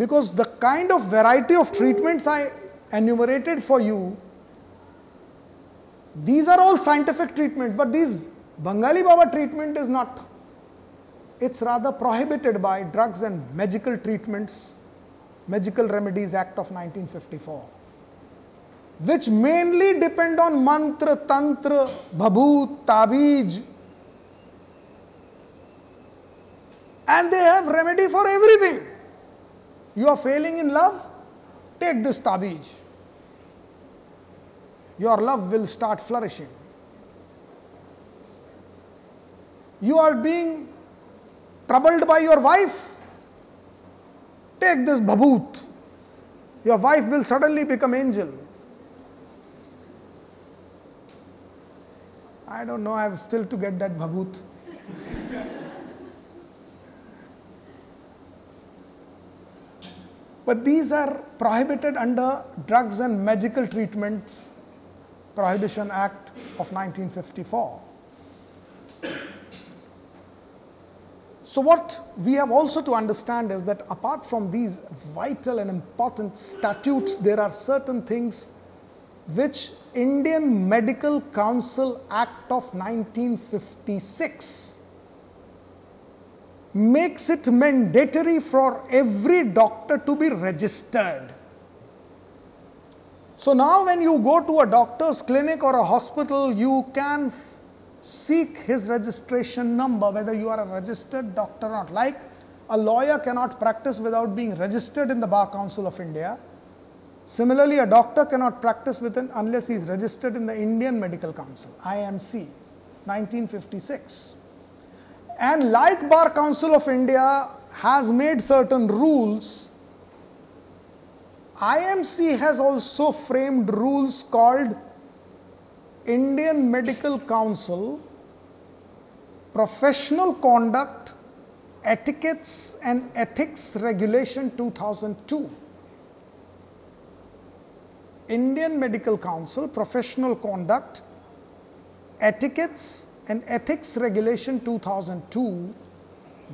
Because the kind of variety of treatments I enumerated for you, these are all scientific treatment, but this Bengali Baba treatment is not. It's rather prohibited by Drugs and Magical Treatments, Magical Remedies Act of 1954, which mainly depend on mantra, tantra, bhabut, tabij, and they have remedy for everything. You are failing in love? Take this tabij. Your love will start flourishing. You are being troubled by your wife? Take this bhabut. Your wife will suddenly become angel. I don't know, I have still to get that bhabut. But these are prohibited under Drugs and Magical Treatments Prohibition Act of 1954. So, what we have also to understand is that apart from these vital and important statutes, there are certain things which Indian Medical Council Act of 1956 makes it mandatory for every doctor to be registered. So now, when you go to a doctor's clinic or a hospital, you can seek his registration number, whether you are a registered doctor or not. Like a lawyer cannot practice without being registered in the Bar Council of India. Similarly, a doctor cannot practice within unless he is registered in the Indian Medical Council, IMC, 1956. And like Bar Council of India has made certain rules, IMC has also framed rules called Indian Medical Council Professional Conduct, Etiquettes and Ethics Regulation 2002. Indian Medical Council Professional Conduct, Etiquettes and Ethics Regulation 2002,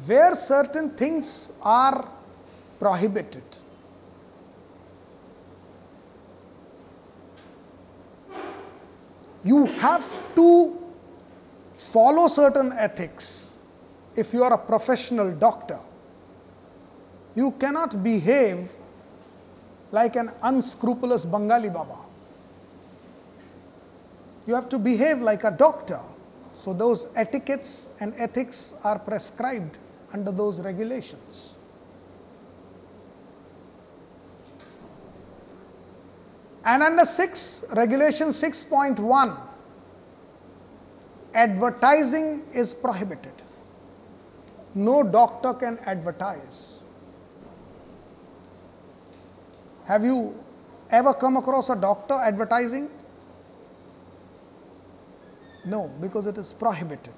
where certain things are prohibited. You have to follow certain ethics if you are a professional doctor. You cannot behave like an unscrupulous Bengali Baba. You have to behave like a doctor. So, those etiquettes and ethics are prescribed under those regulations. And under 6, regulation 6.1, advertising is prohibited. No doctor can advertise. Have you ever come across a doctor advertising? No, because it is prohibited.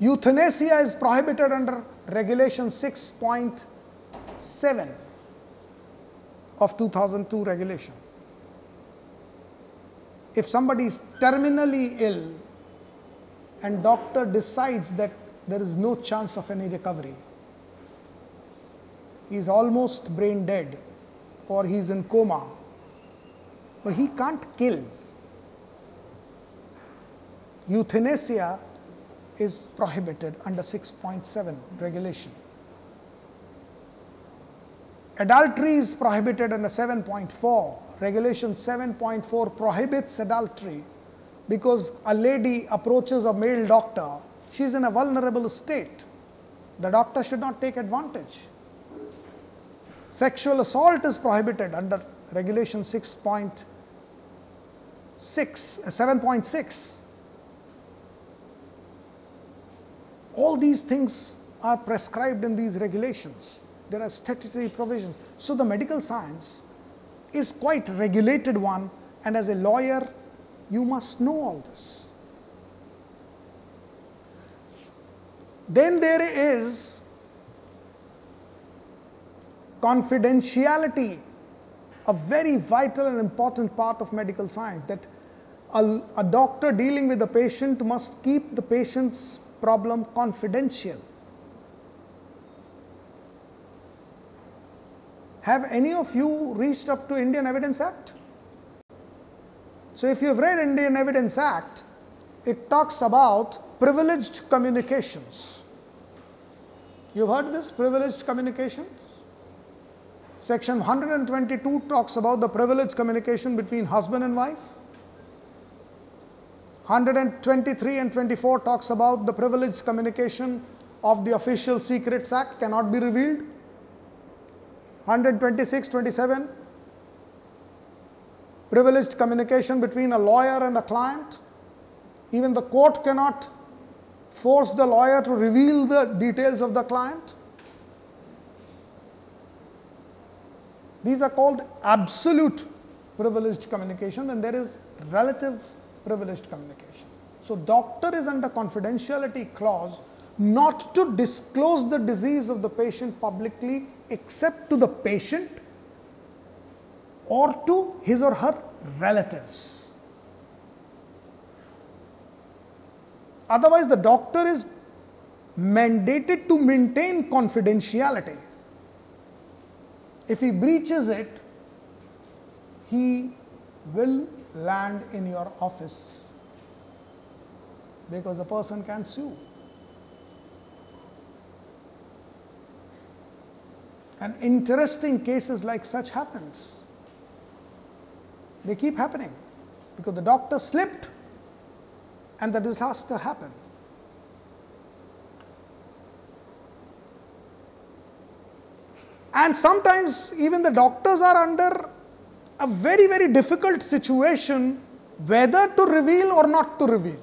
Euthanasia is prohibited under Regulation 6.7 of 2002 regulation. If somebody is terminally ill and doctor decides that there is no chance of any recovery, he is almost brain dead or he is in coma, but he can't kill euthanasia is prohibited under 6.7 regulation. Adultery is prohibited under 7.4. Regulation 7.4 prohibits adultery because a lady approaches a male doctor, she is in a vulnerable state. The doctor should not take advantage. Sexual assault is prohibited under regulation 6.6, 7.6. All these things are prescribed in these regulations. There are statutory provisions. So the medical science is quite regulated one and as a lawyer you must know all this. Then there is confidentiality, a very vital and important part of medical science that a, a doctor dealing with a patient must keep the patient's problem confidential. Have any of you reached up to Indian Evidence Act? So if you have read Indian Evidence Act, it talks about privileged communications. You've heard this privileged communications? Section 122 talks about the privileged communication between husband and wife. 123 and 24 talks about the privileged communication of the Official Secrets Act cannot be revealed. 126, 27 privileged communication between a lawyer and a client. Even the court cannot force the lawyer to reveal the details of the client. These are called absolute privileged communication, and there is relative privileged communication. So, doctor is under confidentiality clause not to disclose the disease of the patient publicly except to the patient or to his or her relatives. Otherwise, the doctor is mandated to maintain confidentiality. If he breaches it, he will land in your office because the person can sue. And interesting cases like such happens. They keep happening because the doctor slipped and the disaster happened. And sometimes even the doctors are under a very, very difficult situation whether to reveal or not to reveal.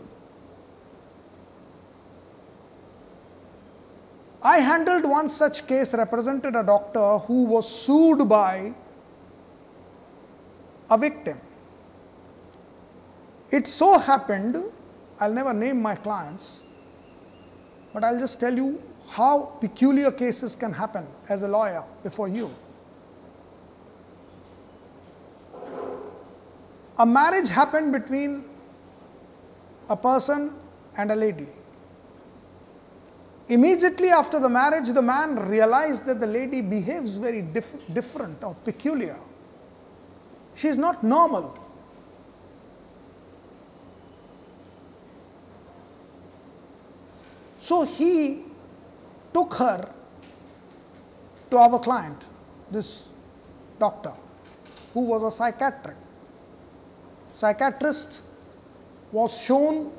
I handled one such case, represented a doctor who was sued by a victim. It so happened, I'll never name my clients, but I'll just tell you how peculiar cases can happen as a lawyer before you. A marriage happened between a person and a lady. Immediately after the marriage, the man realized that the lady behaves very dif- different or peculiar. She is not normal. So he took her to our client, this doctor, who was a psychiatrist. Psychiatrist was shown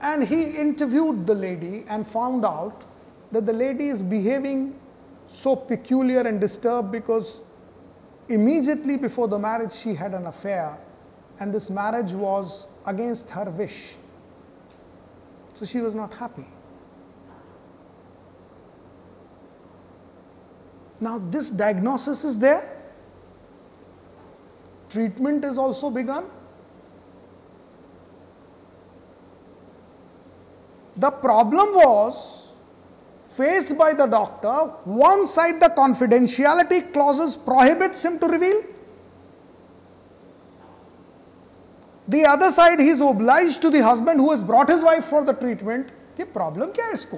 and he interviewed the lady and found out that the lady is behaving so peculiar and disturbed because immediately before the marriage she had an affair and this marriage was against her wish. So she was not happy. Now, this diagnosis is there, treatment is also begun. The problem was faced by the doctor. One side, the confidentiality clauses prohibits him to reveal. The other side, he is obliged to the husband who has brought his wife for the treatment. कि problem क्या है इसको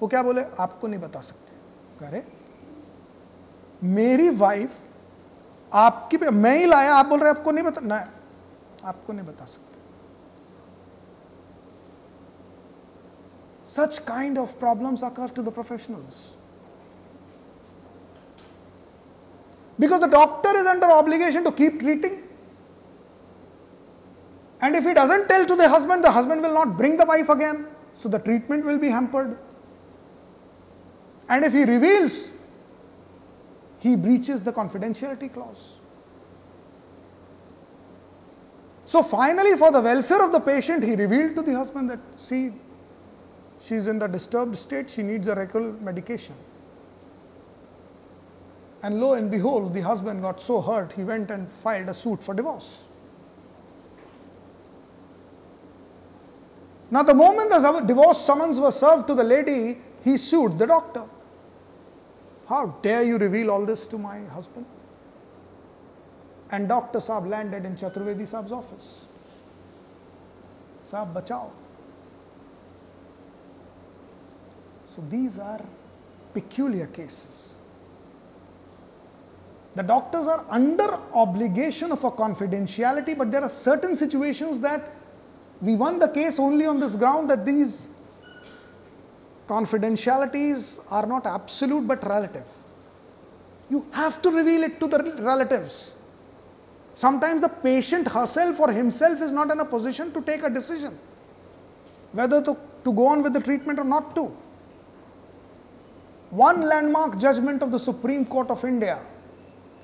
वो क्या बोले आपको नहीं बता सकते करे मेरी वाइफ आपकी मैं ही लाया आप बोल रहे आपको नहीं बता ना आपको नहीं बता सकते such kind of problems occur to the professionals because the doctor is under obligation to keep treating and if he doesn't tell to the husband the husband will not bring the wife again so the treatment will be hampered and if he reveals, he breaches the confidentiality clause. So finally, for the welfare of the patient, he revealed to the husband that, see, she is in the disturbed state, she needs a regular medication. And lo and behold, the husband got so hurt, he went and filed a suit for divorce. Now, the moment the divorce summons was served to the lady, he sued the doctor. How dare you reveal all this to my husband? And Dr. Saab landed in Chaturvedi Saab's office. Saab, bachao. So these are peculiar cases. The doctors are under obligation of a confidentiality, but there are certain situations that we won the case only on this ground that these confidentialities are not absolute but relative. You have to reveal it to the relatives. Sometimes the patient herself or himself is not in a position to take a decision whether to, to go on with the treatment or not to. One landmark judgment of the Supreme Court of India,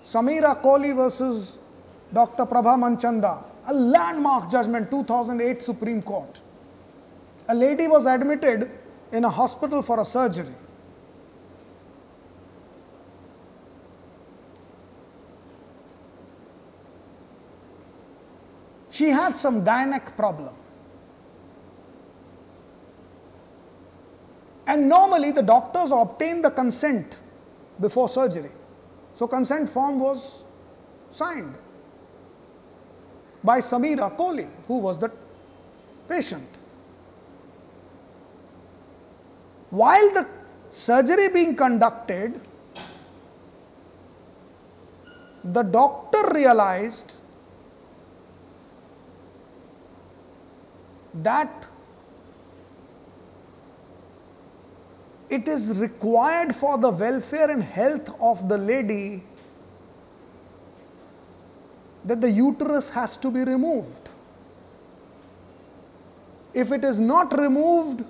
Samira Kohli versus Dr. Prabha Manchanda, a landmark judgment, 2008 Supreme Court. A lady was admitted in a hospital for a surgery. She had some gynec problem. And normally the doctors obtain the consent before surgery. So consent form was signed by Samira Kohli, who was the patient. While the surgery being conducted, the doctor realized that it is required for the welfare and health of the lady that the uterus has to be removed. If it is not removed,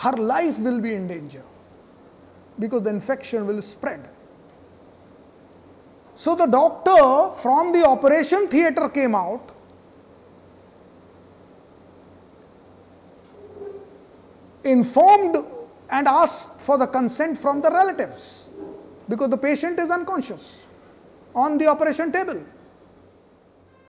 her life will be in danger because the infection will spread. So the doctor from the operation theatre came out informed and asked for the consent from the relatives because the patient is unconscious on the operation table.